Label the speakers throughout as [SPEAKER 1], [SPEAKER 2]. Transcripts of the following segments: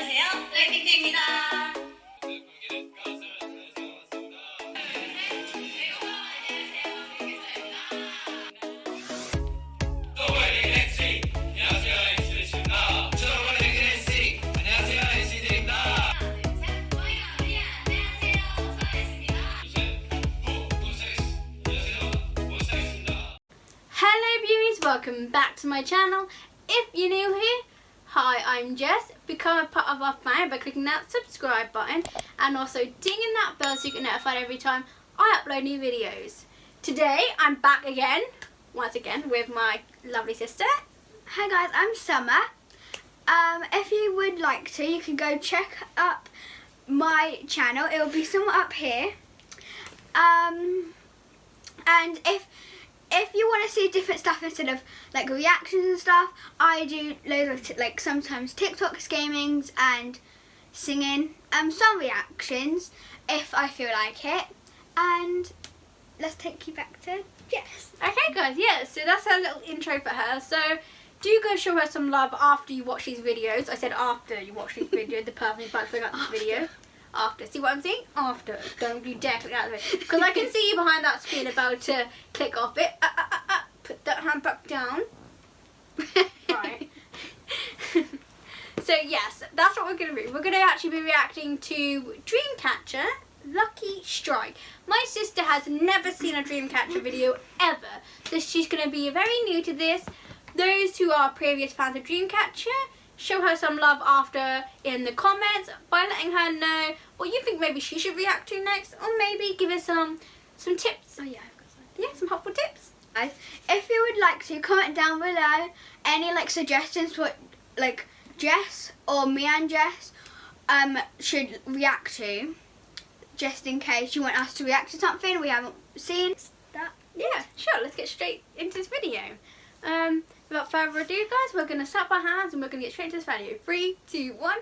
[SPEAKER 1] 안녕하세요. 블랙핑크입니다.
[SPEAKER 2] Hello beauties, welcome back to my channel. If you're new here, hi I'm Jess. Become a part of our family by clicking that subscribe button and also dinging that bell so you get notified every time I upload new videos. Today I'm back again, once again with my lovely sister.
[SPEAKER 3] Hi guys, I'm Summer. Um, if you would like to, you can go check up my channel. It will be somewhere up here. Um, and if if you want to see different stuff instead of like reactions and stuff, I do loads of t- like sometimes TikToks, gamings, and singing. Um, some reactions if I feel like it. And let's take you back to Jess.
[SPEAKER 2] Okay guys, yeah, so that's our little intro for her. So do go show her some love after you watch these videos. I said after you watch this video, the perfect about to at this video. After. See what I'm saying? After. Don't you dare click out of it. Because I can see you behind that screen about to click off it. Uh, uh, uh, uh. Put that hand back down. Right. so yes, that's what we're going to do. We're going to actually be reacting to Dreamcatcher Lucky Strike. My sister has never seen a Dreamcatcher video ever. So she's going to be very new to this. Those who are previous fans of Dreamcatcher, show her some love after in the comments by letting her know what you think maybe she should react to next or maybe give her some some tips.
[SPEAKER 3] Oh yeah, I've got some.
[SPEAKER 2] Yeah, some helpful tips.
[SPEAKER 3] Guys, if you would like to comment down below any like suggestions what like Jess or me and Jess um should react to just in case you want us to react to something we haven't seen that
[SPEAKER 2] Yeah, sure, let's get straight into this video. Um, without further ado guys, we're going to slap our hands and we're going to get straight into this video. Three, two, one.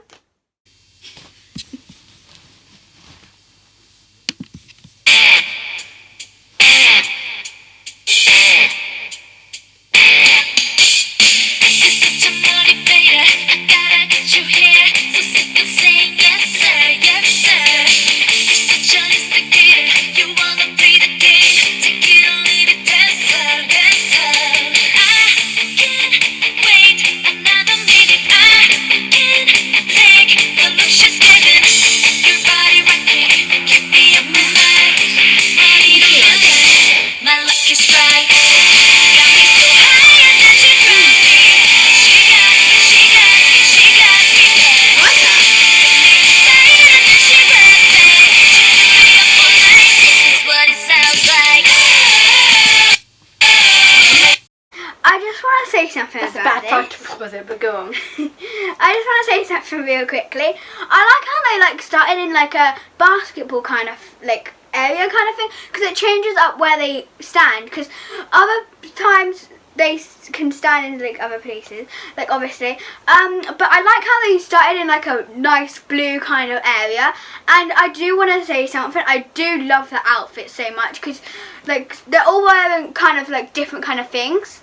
[SPEAKER 2] Was it? But go on.
[SPEAKER 3] I just want to say something real quickly. I like how they like started in like a basketball kind of like area kind of thing because it changes up where they stand because other times they can stand in like other places like obviously um but I like how they started in like a nice blue kind of area and I do want to say something I do love the outfit so much because like they're all wearing kind of like different kind of things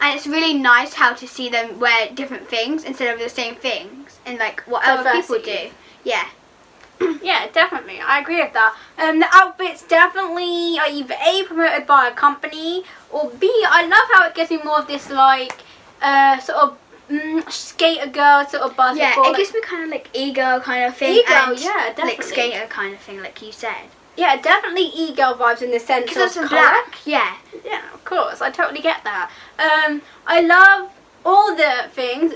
[SPEAKER 3] and it's really nice how to see them wear different things instead of the same things and like what other people do. Yeah.
[SPEAKER 2] Yeah, definitely. I agree with that. Um, the outfits definitely are either A, promoted by a company, or B, I love how it gives me more of this, like, uh, sort of mm, skater girl, sort of
[SPEAKER 3] Yeah,
[SPEAKER 2] basketball.
[SPEAKER 3] it gives me kind of like e-girl kind of thing.
[SPEAKER 2] E-girl, yeah,
[SPEAKER 3] Like skater kind of thing, like you said.
[SPEAKER 2] Yeah, definitely e-girl vibes in the sense of colour.
[SPEAKER 3] black. Yeah.
[SPEAKER 2] Yeah, of course. I totally get that. Um, I love all the things.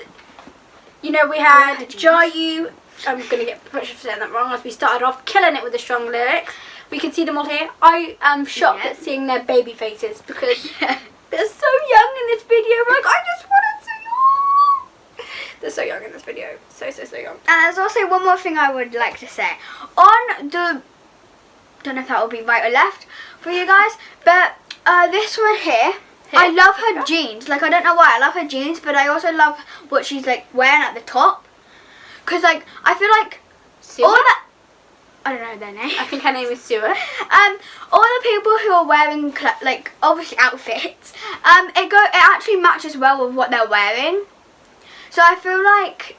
[SPEAKER 2] You know, we had
[SPEAKER 3] jeans.
[SPEAKER 2] Jayu. I'm going to get push saying that wrong as we started off killing it with the strong lyrics. We can see them all here. I am shocked
[SPEAKER 3] Yeah.
[SPEAKER 2] at seeing their baby faces because they're so young in this video. Like, I just want to. They're so young in this video. So, so, so young.
[SPEAKER 3] And there's also one more thing I would like to say. On the, don't know if that will be right or left for you guys, but uh, this one here, I love her jeans. Like, I don't know why I love her jeans, but I also love what she's like wearing at the top. Because, like, I feel like
[SPEAKER 2] Sue?
[SPEAKER 3] all that, I don't know their name.
[SPEAKER 2] I think her name is Sue.
[SPEAKER 3] Um, all the people who are wearing like obviously outfits, um, it go it actually matches well with what they're wearing. So I feel like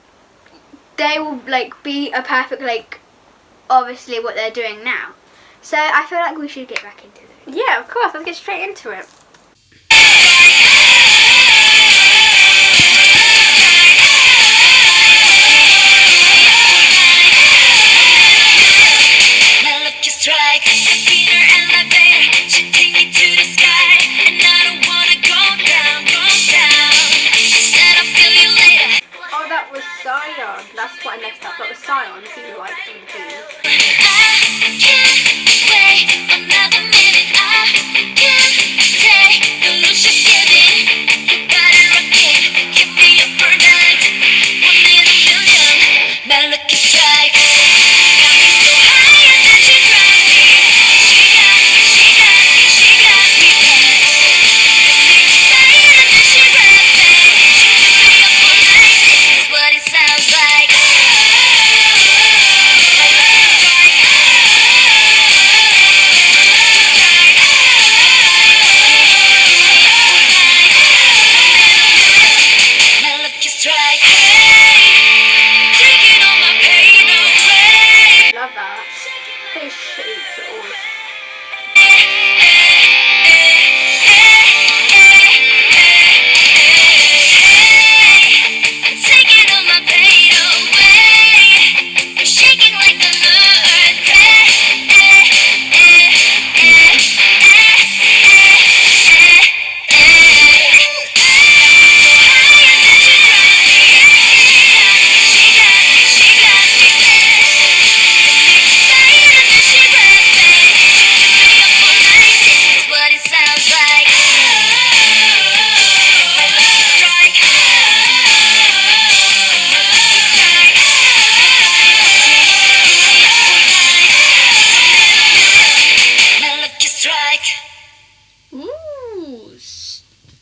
[SPEAKER 3] they will like be a perfect like obviously what they're doing now. So I feel like we should get back into it.
[SPEAKER 2] Yeah, of course. Let's get straight into it.
[SPEAKER 4] My lucky strike, inner elevator, should take me to the sky, and I don't wanna go down, go down. Said I'll feel you later.
[SPEAKER 2] Oh, that was Siyeon. That's what I messed up. That was Siyeon. If you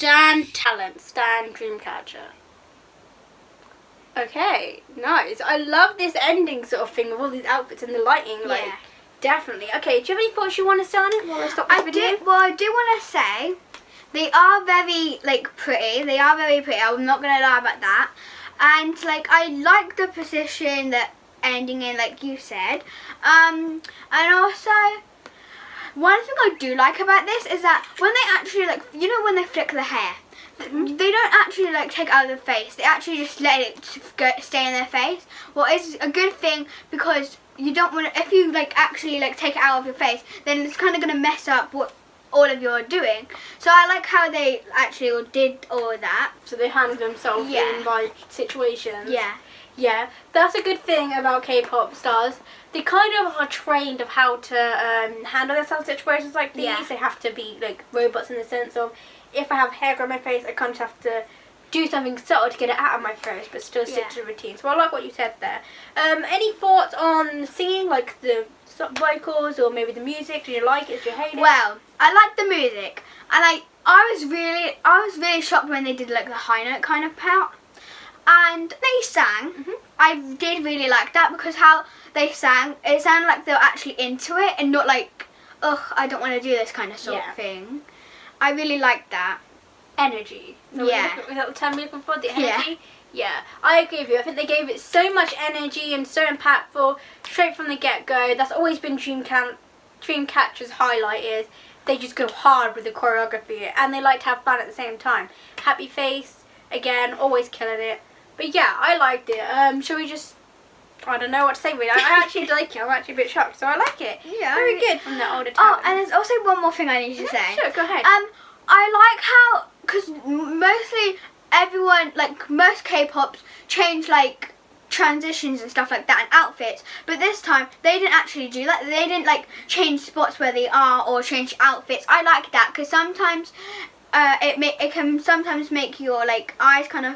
[SPEAKER 2] Stan talent. Stan Dreamcatcher. Okay, nice. I love this ending sort of thing with all these outfits and the lighting. Like,
[SPEAKER 3] Yeah.
[SPEAKER 2] definitely. Okay, do you have any thoughts you want to say on it while I stop this
[SPEAKER 3] I
[SPEAKER 2] video?
[SPEAKER 3] do. Well, I do want to say they are very like pretty. They are very pretty. I'm not gonna lie about that. And like I like the position that ending in, like you said. Um, and also one thing I do like about this is that when they actually like, you know, when they flick the hair. Mm-hmm. They don't actually like take out of the face. They actually just let it go, stay in their face. Well, it's a good thing because you don't want to. If you like actually like take it out of your face, then it's kind of gonna mess up what all of you are doing. So I like how they actually all did all of that.
[SPEAKER 2] So they handle themselves
[SPEAKER 3] Yeah.
[SPEAKER 2] in like situations.
[SPEAKER 3] Yeah.
[SPEAKER 2] Yeah, that's a good thing about K-pop stars. They kind of are trained of how to um, handle themselves in situations like these.
[SPEAKER 3] Yeah.
[SPEAKER 2] They have to be like robots in the sense of if I have hair on my face, I kind of have to do something subtle to get it out of my face, but still stick
[SPEAKER 3] Yeah.
[SPEAKER 2] to the routine. So I like what you said there. Um, any thoughts on singing, like the vocals or maybe the music? Did you like it? Did you hate it?
[SPEAKER 3] Well, I like the music, and I I was really I was really shocked when they did like the high note kind of part, and they sang.
[SPEAKER 2] Mhm.
[SPEAKER 3] I did really like that because how they sang, it sounded like they were actually into it and not like, ugh, I don't want to do this kind of sort
[SPEAKER 2] Yeah.
[SPEAKER 3] of thing. I really liked that.
[SPEAKER 2] energy. So
[SPEAKER 3] Yeah.
[SPEAKER 2] Was that the term you're looking for? The energy? Yeah. I agree with you. I think they gave it so much energy and so impactful straight from the get go. That's always been Dreamcatch Dreamcatcher's highlight is they just go hard with the choreography and they like to have fun at the same time. Happy face, again, always killing it. But yeah, I liked it. Um, shall we just I don't know what to say really. I, I actually like it. I'm actually a bit shocked, so I like it.
[SPEAKER 3] Yeah.
[SPEAKER 2] Very good from the older
[SPEAKER 3] Oh,
[SPEAKER 2] talent.
[SPEAKER 3] and there's also one more thing I need to say.
[SPEAKER 2] Sure, go ahead.
[SPEAKER 3] Um, I like how because mostly everyone like most K-pops change like transitions and stuff like that and outfits, but this time they didn't actually do that. They didn't like change spots where they are or change outfits. I like that because sometimes uh, it ma- it can sometimes make your like eyes kind of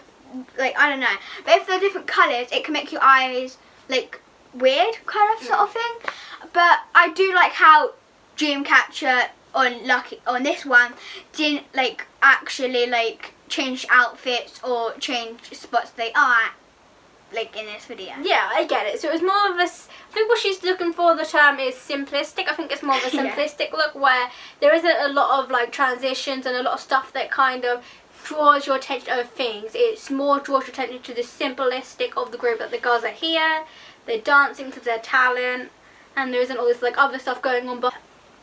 [SPEAKER 3] like I don't know. But if they're different colours, it can make your eyes like weird kind of sort of mm. thing. But I do like how Dreamcatcher on Lucky on this one didn't like actually like change outfits or change spots they are at, like in this video.
[SPEAKER 2] Yeah, I get it. So it was more of a, I think what she's looking for. The term is simplistic. I think it's more of a
[SPEAKER 3] Yeah.
[SPEAKER 2] simplistic look where there isn't a lot of like transitions and a lot of stuff that kind of draws your attention to other things. It's more draws your attention to the simplistic of the group that the girls are here. They're dancing to they're talent, and there isn't all this like other stuff going on. But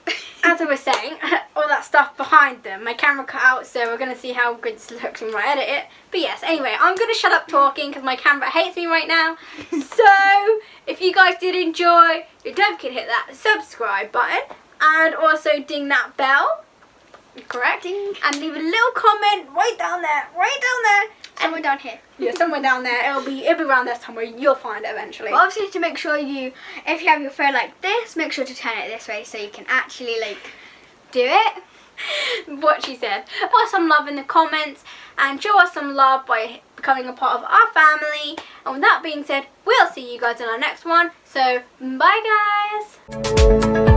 [SPEAKER 2] as I was saying, all that stuff behind them. My camera cut out, so we're gonna see how good this looks when I edit it. But yes, anyway, I'm gonna shut up talking because my camera hates me right now. so if you guys did enjoy, you don't forget to hit that subscribe button and also ding that bell. Correct. And leave a little comment right down there, right down there.
[SPEAKER 3] Somewhere down here.
[SPEAKER 2] Yeah, somewhere down there. It'll be it'll be around there somewhere. You'll find it eventually.
[SPEAKER 3] But obviously, to make sure you, if you have your phone like this, make sure to turn it this way so you can actually like do it.
[SPEAKER 2] what she said. Put some love in the comments and show us some love by becoming a part of our family. And with that being said, we'll see you guys in our next one. So, bye guys!